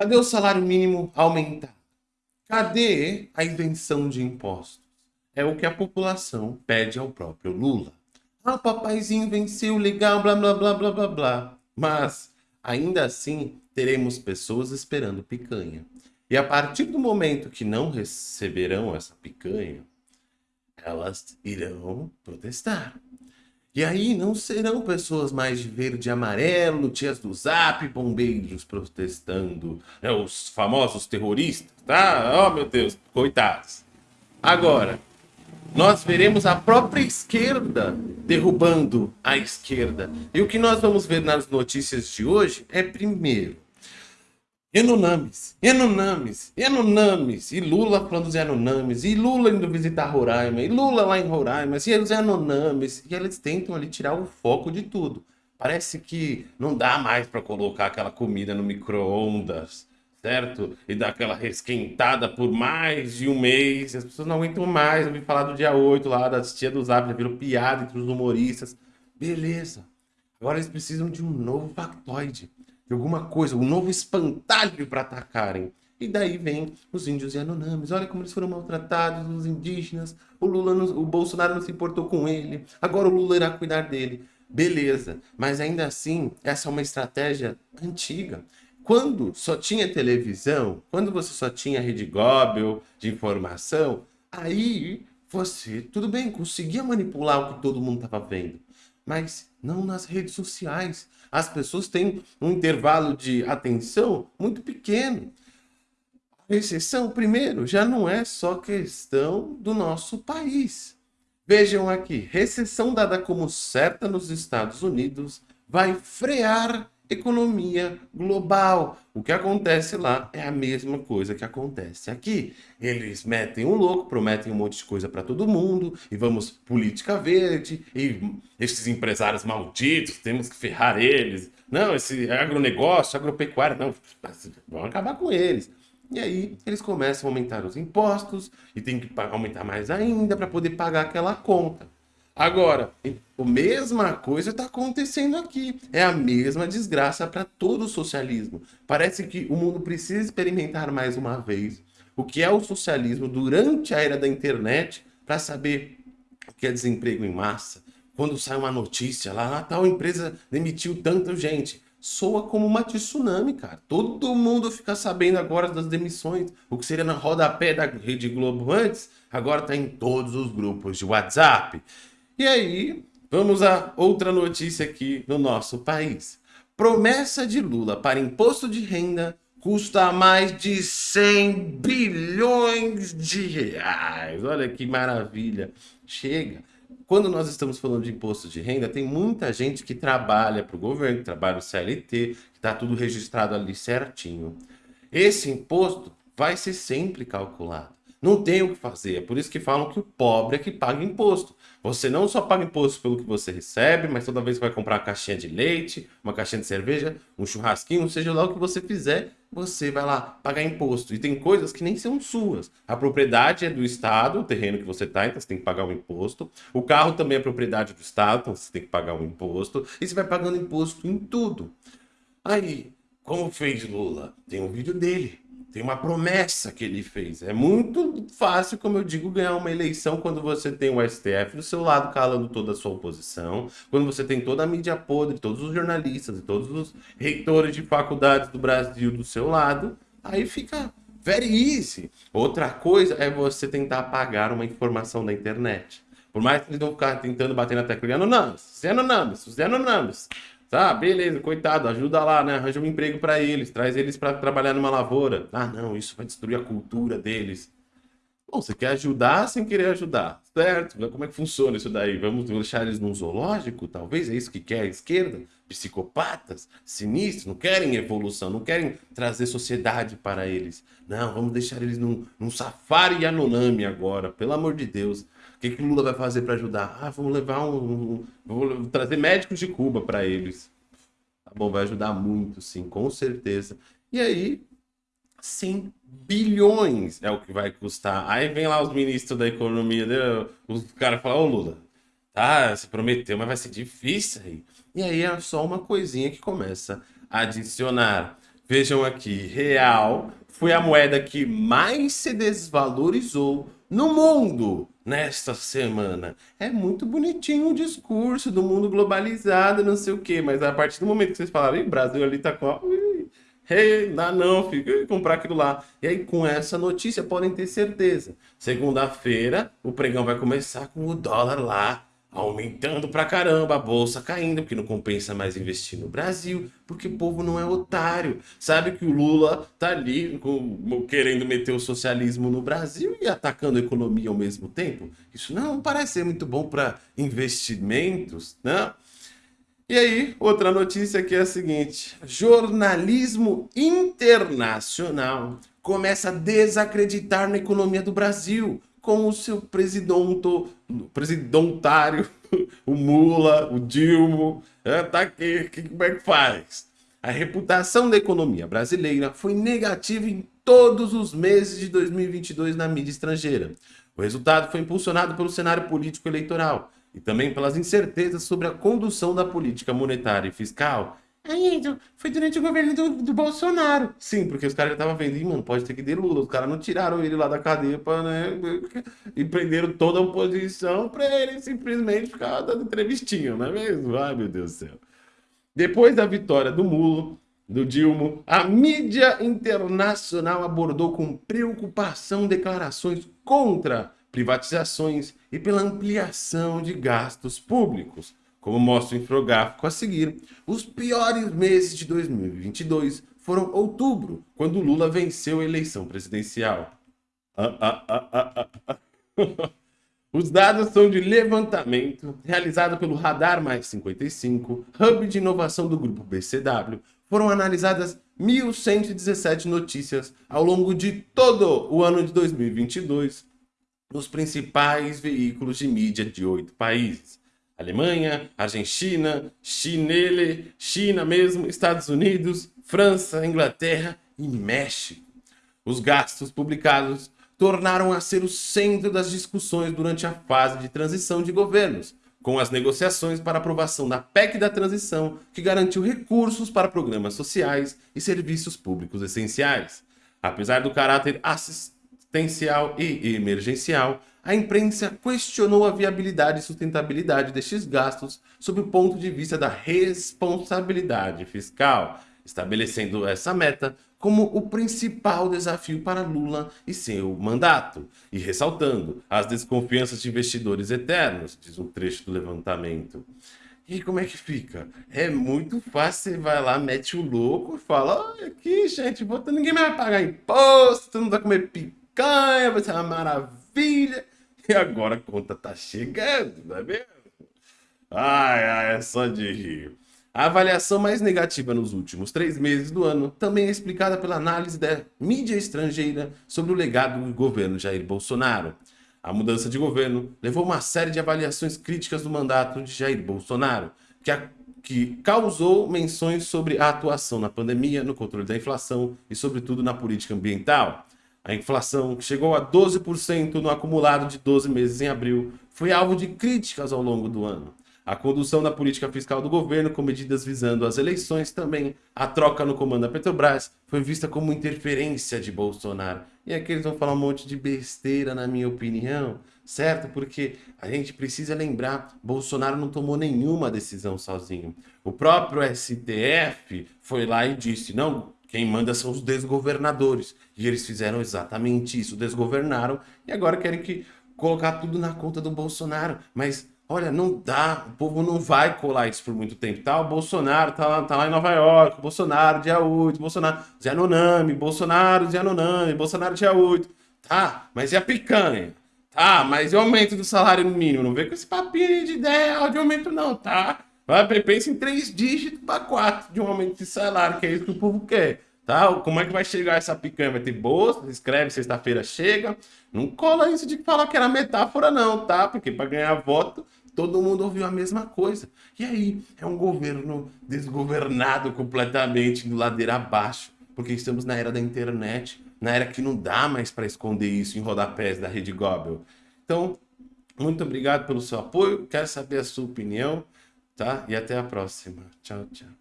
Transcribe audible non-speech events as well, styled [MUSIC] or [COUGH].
Cadê o salário mínimo aumentar? Cadê a isenção de impostos? É o que a população pede ao próprio Lula. Ah, papaizinho venceu, legal, blá, blá, blá, blá, blá, blá. Mas, ainda assim, teremos pessoas esperando picanha. E a partir do momento que não receberão essa picanha, elas irão protestar. E aí não serão pessoas mais de verde e amarelo, tias do zap, bombeiros protestando, né, os famosos terroristas, tá? Oh, meu Deus, coitados. Agora, nós veremos a própria esquerda derrubando a esquerda. E o que nós vamos ver nas notícias de hoje é, primeiro, Yanomamis, Yanomamis, Yanomamis, e Lula falando dos Yanomamis, e Lula indo visitar Roraima, e Lula lá em Roraima, e os Yanomamis, e eles tentam ali tirar o foco de tudo. Parece que não dá mais para colocar aquela comida no micro-ondas, certo? E dar aquela resquentada por mais de um mês, as pessoas não aguentam mais, vi falar do dia 8 lá, das tia do Zap, já virou piada entre os humoristas. Beleza. Agora eles precisam de um novo factoide de alguma coisa, um novo espantalho para atacarem. E daí vem os índios e anonames. Olha como eles foram maltratados, os indígenas. O Lula, não, o Bolsonaro não se importou com ele. Agora o Lula irá cuidar dele. Beleza, mas ainda assim, essa é uma estratégia antiga. Quando só tinha televisão, quando você só tinha rede Gobel de informação, aí você, tudo bem, conseguia manipular o que todo mundo estava vendo mas não nas redes sociais. As pessoas têm um intervalo de atenção muito pequeno. A exceção, primeiro, já não é só questão do nosso país. Vejam aqui, recessão dada como certa nos Estados Unidos vai frear economia global. O que acontece lá é a mesma coisa que acontece aqui. Eles metem um louco, prometem um monte de coisa para todo mundo, e vamos política verde, e esses empresários malditos, temos que ferrar eles. Não, esse agronegócio, agropecuária, não, vamos acabar com eles. E aí eles começam a aumentar os impostos, e tem que aumentar mais ainda para poder pagar aquela conta. Agora, a mesma coisa está acontecendo aqui. É a mesma desgraça para todo o socialismo. Parece que o mundo precisa experimentar mais uma vez o que é o socialismo durante a era da internet para saber o que é desemprego em massa. Quando sai uma notícia lá, ah, tal empresa demitiu tanta gente. Soa como uma tsunami, cara. Todo mundo fica sabendo agora das demissões. O que seria na rodapé da Rede Globo antes, agora está em todos os grupos de WhatsApp. E aí, vamos a outra notícia aqui no nosso país. Promessa de Lula para imposto de renda custa mais de 100 bilhões de reais. Olha que maravilha. Chega. Quando nós estamos falando de imposto de renda, tem muita gente que trabalha para o governo, que trabalha no CLT, está tudo registrado ali certinho. Esse imposto vai ser sempre calculado. Não tem o que fazer. É por isso que falam que o pobre é que paga imposto. Você não só paga imposto pelo que você recebe, mas toda vez que vai comprar uma caixinha de leite, uma caixinha de cerveja, um churrasquinho, seja lá o que você fizer, você vai lá pagar imposto. E tem coisas que nem são suas. A propriedade é do Estado, o terreno que você está, então você tem que pagar o um imposto. O carro também é propriedade do Estado, então você tem que pagar o um imposto. E você vai pagando imposto em tudo. Aí, como fez Lula? Tem um vídeo dele tem uma promessa que ele fez. É muito fácil, como eu digo, ganhar uma eleição quando você tem o STF do seu lado calando toda a sua oposição, quando você tem toda a mídia podre, todos os jornalistas e todos os reitores de faculdades do Brasil do seu lado, aí fica very easy. Outra coisa é você tentar apagar uma informação da internet. Por mais que eles vão ficar tentando bater na tecla, não, não, Zeno Names, Zeno Tá, beleza, coitado, ajuda lá, né? Arranja um emprego para eles, traz eles para trabalhar numa lavoura. Ah, não, isso vai destruir a cultura deles. Bom, você quer ajudar sem querer ajudar, certo? Como é que funciona isso daí? Vamos deixar eles num zoológico? Talvez é isso que quer a esquerda? Psicopatas, sinistros, não querem evolução, não querem trazer sociedade para eles. Não, vamos deixar eles num, num safari Yanomami agora, pelo amor de Deus. O que, que Lula vai fazer para ajudar? Ah, vamos levar um, um. Vou trazer médicos de Cuba para eles. Tá bom, vai ajudar muito, sim, com certeza. E aí, 100 bilhões é o que vai custar. Aí vem lá os ministros da economia, né? os caras falam, ô Lula, tá, você prometeu, mas vai ser difícil aí. E aí é só uma coisinha que começa a adicionar. Vejam aqui, real foi a moeda que mais se desvalorizou no mundo nesta semana. É muito bonitinho o discurso do mundo globalizado, não sei o quê, mas a partir do momento que vocês falaram, o Brasil ali tá com... Hey, dá não, fica comprar aquilo lá. E aí, com essa notícia, podem ter certeza. Segunda-feira, o pregão vai começar com o dólar lá aumentando pra caramba, a bolsa caindo, porque não compensa mais investir no Brasil, porque o povo não é otário. Sabe que o Lula tá ali com, querendo meter o socialismo no Brasil e atacando a economia ao mesmo tempo? Isso não parece ser muito bom para investimentos, né? E aí, outra notícia que é a seguinte, jornalismo internacional começa a desacreditar na economia do Brasil com o seu presidonto, presidentário, o Mula, o Dilma, é, tá aqui, que, como é que faz? A reputação da economia brasileira foi negativa em todos os meses de 2022 na mídia estrangeira. O resultado foi impulsionado pelo cenário político eleitoral e também pelas incertezas sobre a condução da política monetária e fiscal Aí, foi durante o governo do, do Bolsonaro. Sim, porque os caras já estavam vendo, mano, pode ter que ter Lula. Os caras não tiraram ele lá da cadeia pra, né, e prenderam toda a oposição pra ele simplesmente ficar dando entrevistinha, não é mesmo? Ai, meu Deus do céu. Depois da vitória do Mulo, do Dilma, a mídia internacional abordou com preocupação declarações contra privatizações e pela ampliação de gastos públicos. Como mostra o infográfico a seguir, os piores meses de 2022 foram outubro, quando Lula venceu a eleição presidencial. Ah, ah, ah, [LAUGHS] os dados são de levantamento realizado pelo Radar Mais 55, hub de inovação do grupo BCW. Foram analisadas 1.117 notícias ao longo de todo o ano de 2022 nos principais veículos de mídia de oito países. Alemanha, Argentina, Chinele, China mesmo, Estados Unidos, França, Inglaterra e México. Os gastos publicados tornaram a ser o centro das discussões durante a fase de transição de governos, com as negociações para aprovação da PEC da transição, que garantiu recursos para programas sociais e serviços públicos essenciais. Apesar do caráter assistencial e emergencial, a imprensa questionou a viabilidade e sustentabilidade destes gastos sob o ponto de vista da responsabilidade fiscal, estabelecendo essa meta como o principal desafio para Lula e seu mandato, e ressaltando as desconfianças de investidores eternos, diz um trecho do levantamento. E como é que fica? É muito fácil, você vai lá, mete o louco e fala, olha aqui, gente, ninguém vai pagar imposto, mundo vai comer picanha, vai ser uma maravilha. [LAUGHS] E agora a conta tá chegando, não é mesmo? Ai, ai, é só de rir. A avaliação mais negativa nos últimos três meses do ano também é explicada pela análise da mídia estrangeira sobre o legado do governo Jair Bolsonaro. A mudança de governo levou uma série de avaliações críticas do mandato de Jair Bolsonaro, que, a, que causou menções sobre a atuação na pandemia, no controle da inflação e, sobretudo, na política ambiental. A inflação, que chegou a 12% no acumulado de 12 meses em abril, foi alvo de críticas ao longo do ano. A condução da política fiscal do governo, com medidas visando as eleições, também a troca no comando da Petrobras, foi vista como interferência de Bolsonaro. E aqui eles vão falar um monte de besteira, na minha opinião, certo? Porque a gente precisa lembrar, Bolsonaro não tomou nenhuma decisão sozinho. O próprio STF foi lá e disse, não, quem manda são os desgovernadores. E eles fizeram exatamente isso, desgovernaram e agora querem que colocar tudo na conta do Bolsonaro. Mas, olha, não dá, o povo não vai colar isso por muito tempo. Tá, o Bolsonaro tá lá, tá lá em Nova York, Bolsonaro dia 8, Bolsonaro, Zé Nonami, Bolsonaro, Zé Nonami, Bolsonaro dia 8. Tá, mas e a picanha? Tá, mas e o aumento do salário mínimo? Não vem com esse papinho de ideia de aumento não, tá? Vai, pensa em três dígitos para quatro de um aumento de salário, que é isso que o povo quer. Tá? Como é que vai chegar essa picanha? Vai ter bolsa? Escreve, sexta-feira chega. Não cola isso de falar que era metáfora, não, tá? Porque para ganhar voto, todo mundo ouviu a mesma coisa. E aí, é um governo desgovernado completamente, do ladeira abaixo, porque estamos na era da internet, na era que não dá mais para esconder isso em rodapés da Rede Gobel. Então, muito obrigado pelo seu apoio, quero saber a sua opinião tá? E até a próxima. Tchau, tchau.